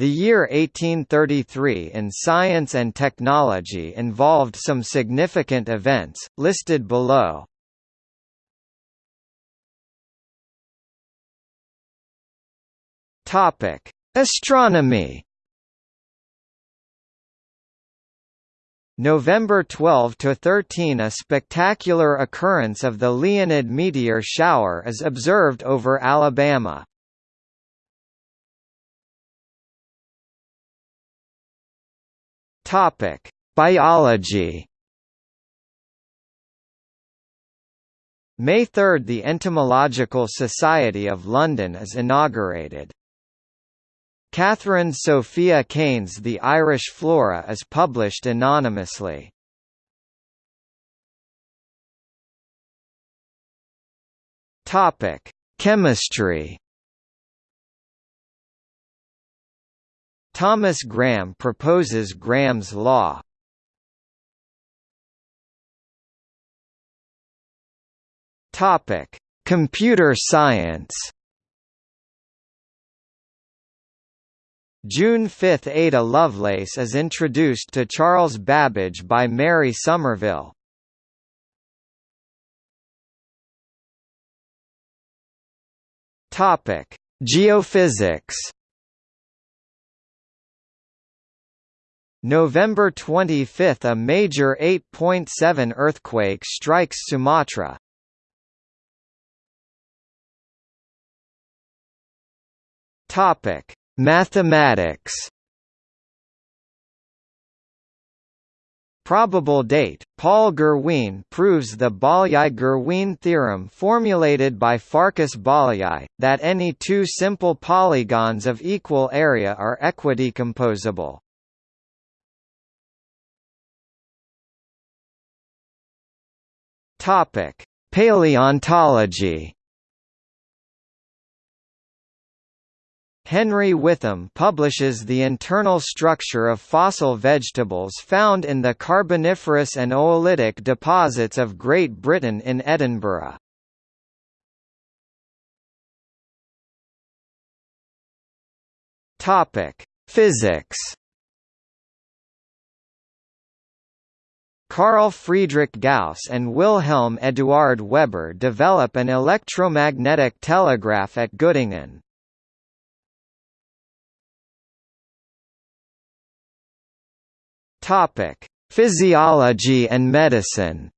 The year 1833 in science and technology involved some significant events, listed below. Astronomy November 12 to 13 a spectacular occurrence of the Leonid meteor shower is observed over Alabama. Topic: Biology. May 3 – The Entomological Society of London is inaugurated. Catherine Sophia Kane's The Irish Flora is published anonymously. Topic: Chemistry. Thomas Graham proposes Graham's law. Topic: Computer science. June 5 – Ada Lovelace is introduced to Charles Babbage by Mary Somerville. Geophysics November 25 – A major 8.7 earthquake strikes Sumatra. Mathematics Probable date Paul Gerwien proves the Bolyai-Gerwien theorem formulated by Farkas Bolyai, that any two simple polygons of equal area are equidecomposable. Topic: Paleontology. Henry Witham publishes the internal structure of fossil vegetables found in the Carboniferous and Oolitic deposits of Great Britain in Edinburgh. Topic: Physics. Carl Friedrich Gauss and Wilhelm Eduard Weber develop an electromagnetic telegraph at Göttingen. Topic: Physiology and medicine.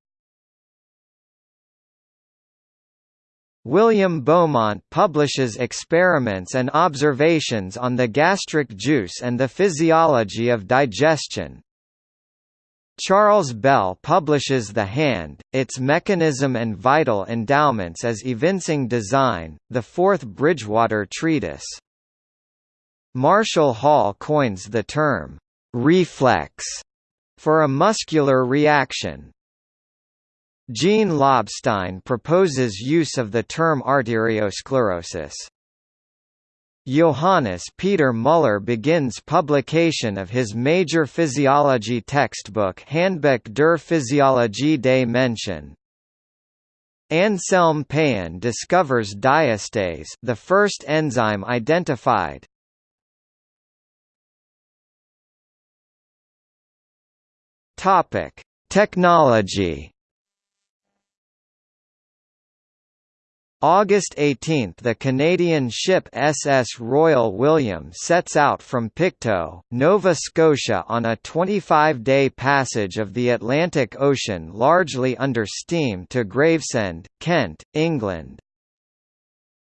William Beaumont publishes experiments and observations on the gastric juice and the physiology of digestion. Charles Bell publishes The Hand, its mechanism and vital endowments as evincing design, the fourth Bridgewater treatise. Marshall Hall coins the term, reflex, for a muscular reaction. Jean Lobstein proposes use of the term arteriosclerosis. Johannes Peter Müller begins publication of his major physiology textbook Handbuch der Physiologie des Menschen. Anselm Payen discovers diastase the first enzyme identified. Topic: Technology August 18 – The Canadian ship SS Royal William sets out from Pictou, Nova Scotia on a 25-day passage of the Atlantic Ocean largely under steam to Gravesend, Kent, England.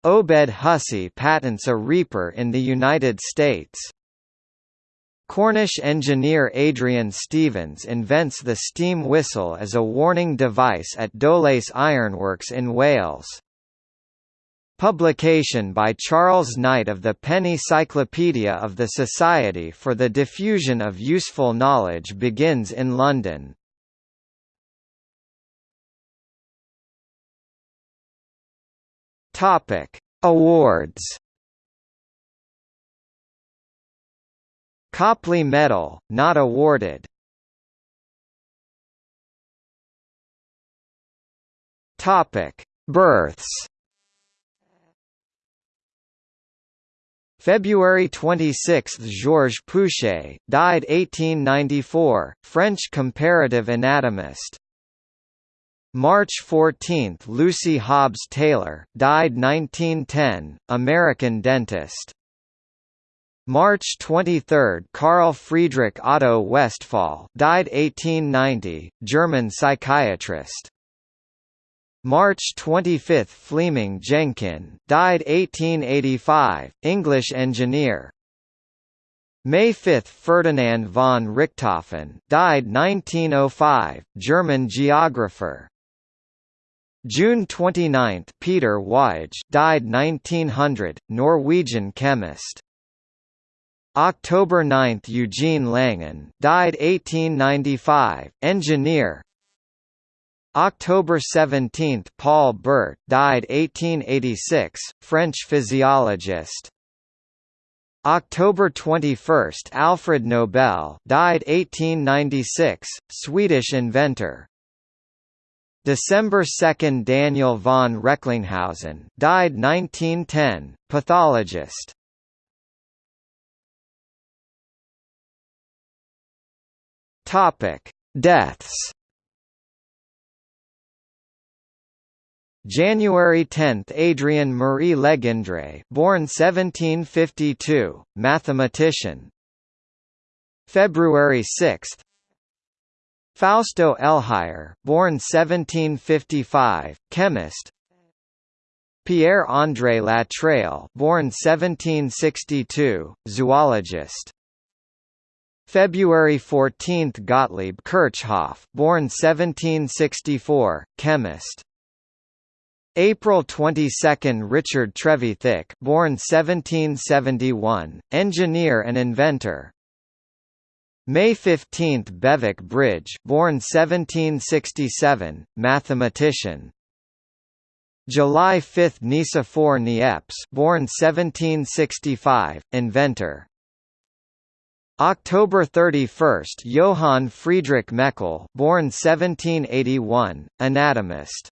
Obed Hussey patents a Reaper in the United States. Cornish engineer Adrian Stephens invents the steam whistle as a warning device at Dowlais Ironworks in Wales. Publication by Charles Knight of the Penny Cyclopedia of the Society for the Diffusion of Useful Knowledge begins in London. Topic: Awards. Copley Medal, not awarded. Topic: Births. February 26 – Georges Pouchet, died 1894, French comparative anatomist. March 14 – Lucy Hobbs Taylor, died 1910, American dentist. March 23 – Carl Friedrich Otto Westphal, died 1890, German psychiatrist. March 25 – Fleming Jenkin, died 1885, English engineer. May 5 – Ferdinand von Richthofen, died 1905, German geographer. June 29 – Peter Waage died 1900, Norwegian chemist. October 9 – Eugene Langen died 1895, engineer, October 17 – Paul Bert died 1886, French physiologist. October 21 – Alfred Nobel died 1896, Swedish inventor. December 2 – Daniel von Recklinghausen died 1910, pathologist. Deaths January 10 – Adrien Marie Legendre born 1752, mathematician. February 6 Fausto Elhuyar, born 1755, chemist. Pierre-André Latreille born 1762, zoologist. February 14 – Gottlieb Kirchhoff born 1764, chemist April 22 – Richard Trevithick born 1771, engineer and inventor. May 15 – Bewick Bridge born 1767, mathematician. July 5 – Nicephore Niepce born 1765, inventor. October 31 – Johann Friedrich Meckel born 1781, anatomist